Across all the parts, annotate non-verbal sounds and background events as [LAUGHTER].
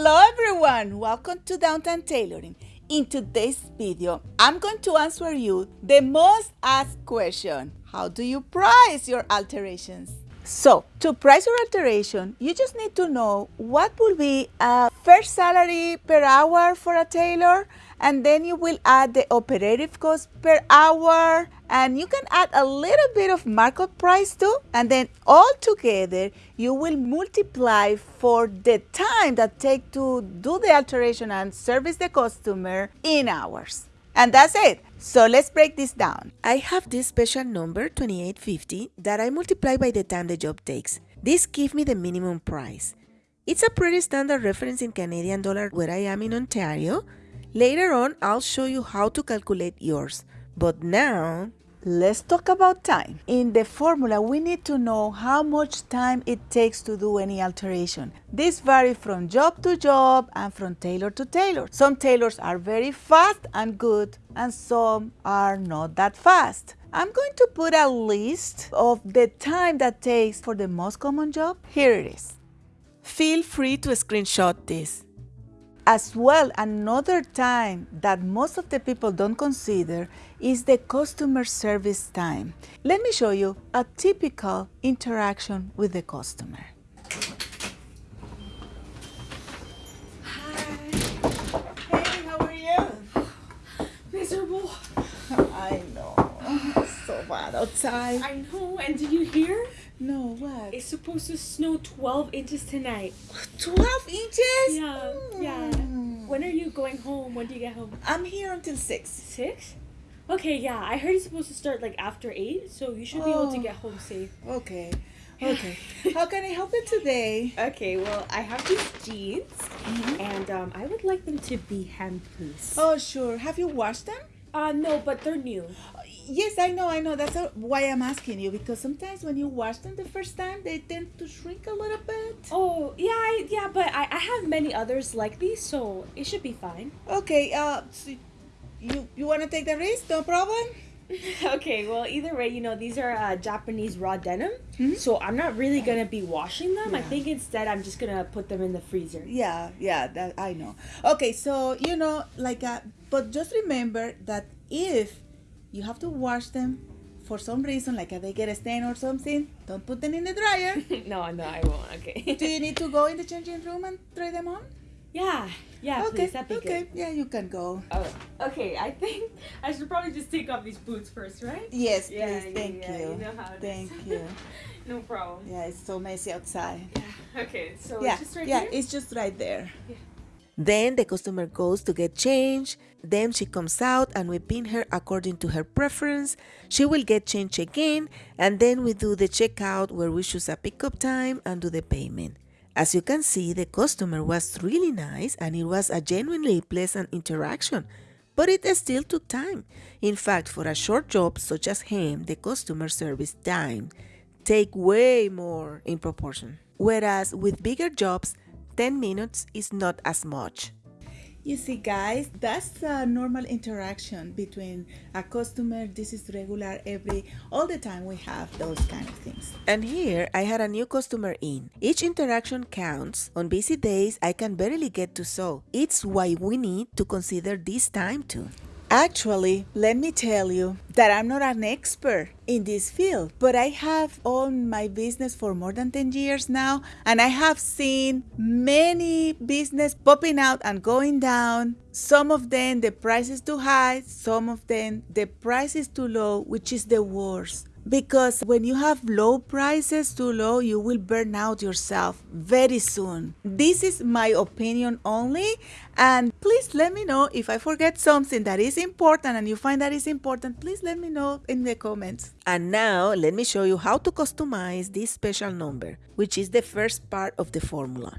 Hello everyone, welcome to Downtown Tailoring. In today's video, I'm going to answer you the most asked question. How do you price your alterations? So, to price your alteration, you just need to know what will be a fair salary per hour for a tailor and then you will add the operative cost per hour and you can add a little bit of markup price too and then all together you will multiply for the time that take to do the alteration and service the customer in hours. And that's it. So let's break this down. I have this special number 2850 that I multiply by the time the job takes. This gives me the minimum price. It's a pretty standard reference in Canadian dollar where I am in Ontario Later on, I'll show you how to calculate yours. But now, let's talk about time. In the formula, we need to know how much time it takes to do any alteration. This varies from job to job and from tailor to tailor. Some tailors are very fast and good, and some are not that fast. I'm going to put a list of the time that takes for the most common job. Here it is. Feel free to screenshot this. As well, another time that most of the people don't consider is the customer service time. Let me show you a typical interaction with the customer. Hi. Hey, how are you? [SIGHS] Miserable. I know. It's [SIGHS] so bad outside. I know, and did you hear? No, what? It's supposed to snow 12 inches tonight. 12 inches? Yeah, yeah. Mm. When are you going home? When do you get home? I'm here until 6. Six? Okay, yeah. I heard it's supposed to start like after 8, so you should be able to Oh. get home safe. Okay. [LAUGHS] Okay. How can I help you today? Okay, well, I have these jeans, and um, I would like them to be hem, please. Oh, sure. Have you washed them? Uh, no, but they're new. Yes, I know, I know. That's why I'm asking you because sometimes when you wash them the first time, they tend to shrink a little bit. Oh, yeah, I, yeah, but I, I have many others like these, so it should be fine. Okay, uh, so you you want to take the risk? No problem. [LAUGHS] okay, well, either way, you know, these are uh, Japanese raw denim, Mhm. so I'm not really gonna be washing them. Yeah. I think instead I'm just gonna put them in the freezer. Yeah, yeah, that I know. Okay, so you know, like, uh, but just remember that if you have to wash them for some reason, like if they get a stain or something, don't put them in the dryer. [LAUGHS] no, no, I won't. Okay. Do you need to go in the changing room and try them on? yeah, yeah, okay, please, that'd be okay, good. yeah, you can go. Oh, okay. I think I should probably just take off these boots first, right? Yes, Yeah, please. yeah, Thank yeah, you. you know how it is. Thank you. [LAUGHS] No problem. Yeah, it's so messy outside. Yeah. Okay, so yeah, it's just right yeah, here. it's just right there. Then the customer goes to get change, then she comes out and we pin her according to her preference. She will get change again, and then we do the checkout where we choose a pickup time and do the payment. As you can see, the customer was really nice and it was a genuinely pleasant interaction, but it still took time. In fact, for a short job such as him, the customer service time take way more in proportion. Whereas with bigger jobs, 10 minutes is not as much. You see, guys, that's a normal interaction between a customer. This is regular every all the time. We have those kind of things. And here I had a new customer in. Each interaction counts. On busy days, I can barely get to sew. It's why we need to consider this time too. Actually, let me tell you that I'm not an expert in this field, but I have owned my business for more than 10 years now, and I have seen many business popping out and going down. Some of them the price is too high, some of them the price is too low, which is the worst. Because when you have low prices too low, you will burn out yourself very soon. This is my opinion only, and please let me know if I forget something that is important and you find that is important. Please let me know in the comments. And now let me show you how to customize this special number, which is the first part of the formula.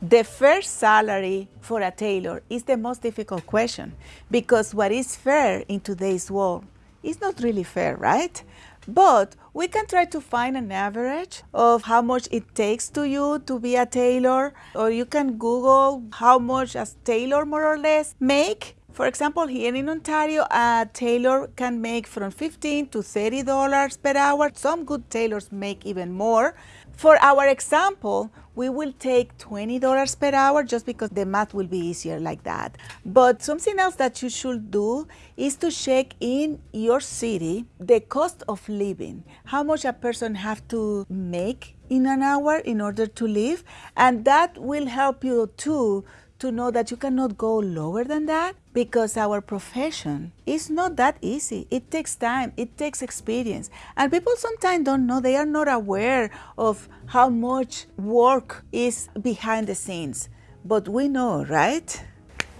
The first salary for a tailor is the most difficult question because what is fair in today's world is not really fair, right? But we can try to find an average of how much it takes to you to be a tailor, or you can Google how much a tailor more or less make. For example, here in Ontario, a tailor can make from 15 to 30 dollars per hour. Some good tailors make even more. For our example, we will take $20 per hour just because the math will be easier like that. But something else that you should do is to check in your city the cost of living, how much a person have to make in an hour in order to live, and that will help you too to know that you cannot go lower than that because our profession is not that easy. It takes time, it takes experience. And people sometimes don't know, they are not aware of how much work is behind the scenes. But we know, right?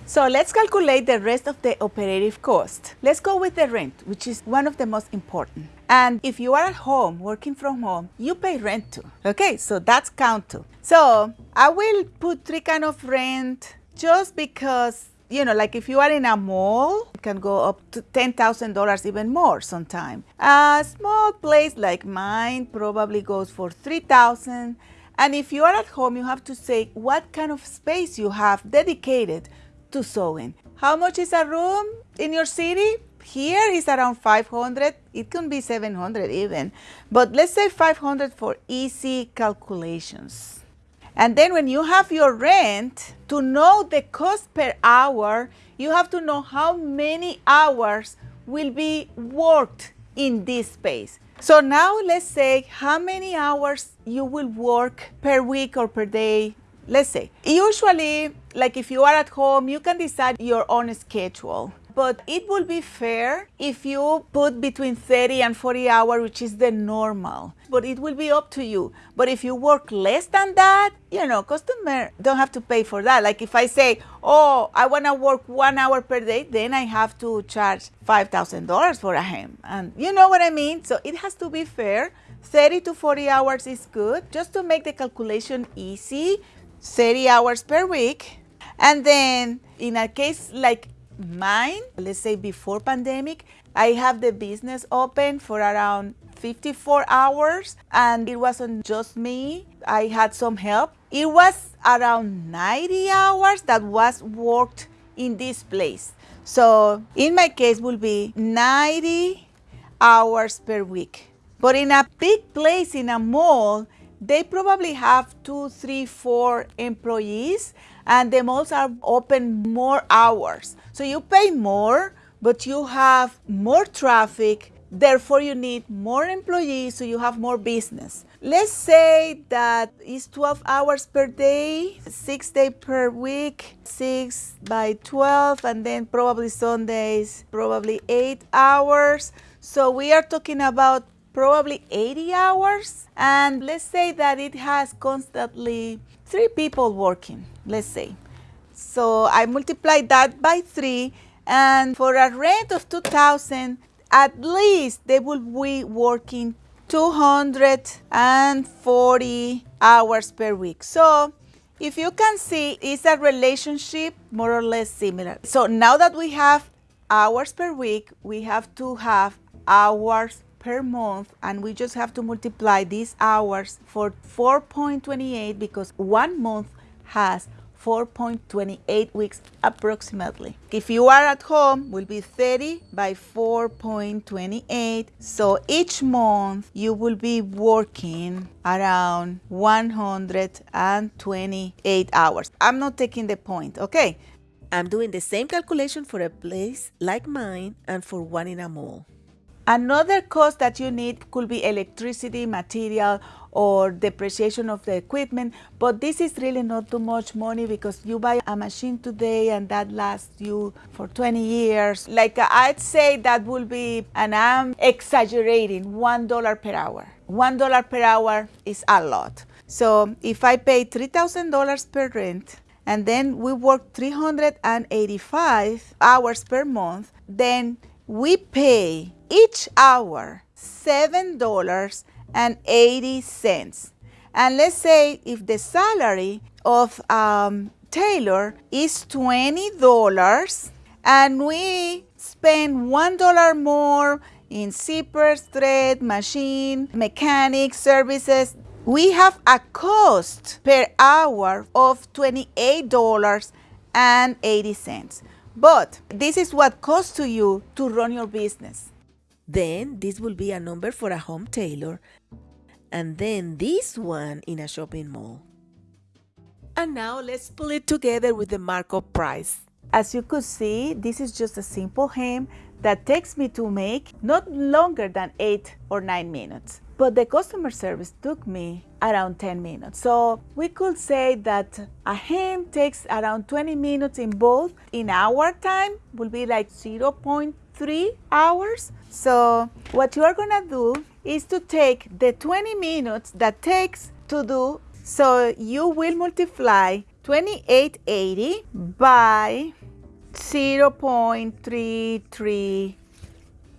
So let's calculate the rest of the operative cost. Let's go with the rent, which is one of the most important. And if you are at home, working from home, you pay rent too. Okay, so that's count too. So I will put three kind of rent just because you know, like if you are in a mall, it can go up to $10,000 even more sometime. A small place like mine probably goes for 3000 And if you are at home, you have to say what kind of space you have dedicated to sewing. How much is a room in your city? Here is around 500. It can be 700 even. But let's say 500 for easy calculations. And then when you have your rent, to know the cost per hour, you have to know how many hours will be worked in this space. So now let's say how many hours you will work per week or per day. Let's say, usually, like if you are at home, you can decide your own schedule but it will be fair if you put between 30 and 40 hours, which is the normal. But it will be up to you. But if you work less than that, you know, customer don't have to pay for that. Like if I say, oh, I want to work one hour per day, then I have to charge $5,000 for a hem. And you know what I mean? So it has to be fair. 30 to 40 hours is good. Just to make the calculation easy, 30 hours per week. And then in a case like mine, let's say before pandemic, I have the business open for around 54 hours and it wasn't just me. I had some help. It was around 90 hours that was worked in this place. So in my case will be 90 hours per week. But in a big place in a mall, they probably have two, three, four employees and the malls are open more hours. So you pay more, but you have more traffic, therefore you need more employees, so you have more business. Let's say that it's 12 hours per day, six days per week, six by 12, and then probably Sundays, probably eight hours. So we are talking about probably 80 hours. And let's say that it has constantly three people working, let's say. So I multiply that by three, and for a rent of 2000 at least they will be working 240 hours per week. So if you can see, it's a relationship more or less similar. So now that we have hours per week, we have to have hours per month and we just have to multiply these hours for 4.28 because one month has 4.28 weeks approximately. If you are at home, will be 30 by 4.28. So each month you will be working around 128 hours. I'm not taking the point, okay? I'm doing the same calculation for a place like mine and for one in a mall. Another cost that you need could be electricity, material, or depreciation of the equipment, but this is really not too much money because you buy a machine today and that lasts you for 20 years. Like I'd say that will be, and I'm exaggerating, $1 per hour. $1 per hour is a lot. So if I pay $3,000 per rent, and then we work 385 hours per month, then we pay each hour $7.80. And let's say if the salary of um, tailor is $20 and we spend $1 more in zippers, thread, machine, mechanic services, we have a cost per hour of $28.80. But this is what costs to you to run your business. Then this will be a number for a home tailor and then this one in a shopping mall. And now let's pull it together with the markup price. As you could see, this is just a simple hem that takes me to make not longer than 8 or 9 minutes. But the customer service took me around 10 minutes. So we could say that a hem takes around 20 minutes in both. In our time will be like 0.3 hours. So what you are gonna do is to take the 20 minutes that takes to do, so you will multiply 2880 by 0.33,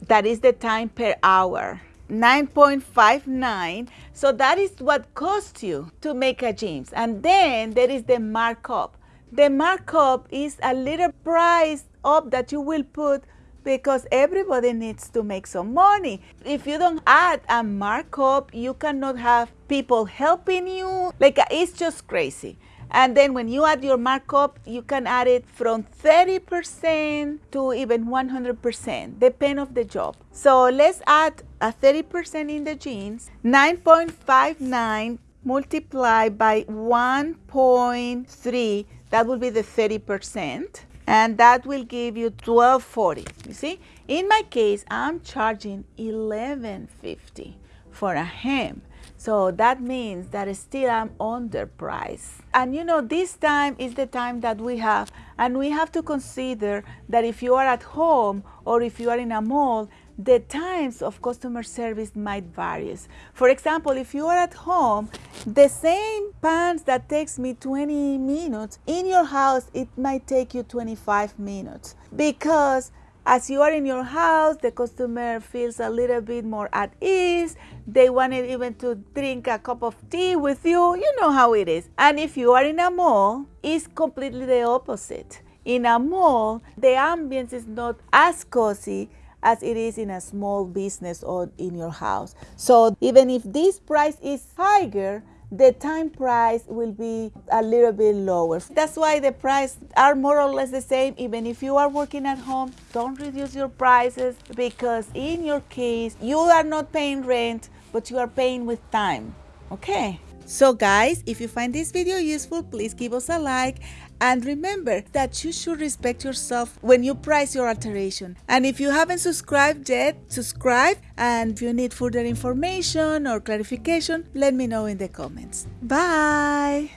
that is the time per hour. 9.59 so that is what costs you to make a jeans and then there is the markup. The markup is a little price up that you will put because everybody needs to make some money. If you don't add a markup you cannot have people helping you. Like it's just crazy and then when you add your markup, you can add it from 30% to even 100%, depend of the job. So let's add a 30% in the jeans, 9.59 multiplied by 1.3, that will be the 30%. And that will give you 1240. You see, in my case, I'm charging 1150 for a hem. So that means that still I'm underpriced. And you know, this time is the time that we have, and we have to consider that if you are at home or if you are in a mall, the times of customer service might vary. For example, if you are at home, the same pants that takes me 20 minutes, in your house, it might take you 25 minutes because as you are in your house, the customer feels a little bit more at ease. They wanted even to drink a cup of tea with you. You know how it is. And if you are in a mall, it's completely the opposite. In a mall, the ambience is not as cozy as it is in a small business or in your house. So even if this price is higher, the time price will be a little bit lower. That's why the price are more or less the same. Even if you are working at home, don't reduce your prices because in your case, you are not paying rent, but you are paying with time. Okay. So guys, if you find this video useful, please give us a like and remember that you should respect yourself when you price your alteration. And if you haven't subscribed yet, subscribe. And if you need further information or clarification, let me know in the comments. Bye!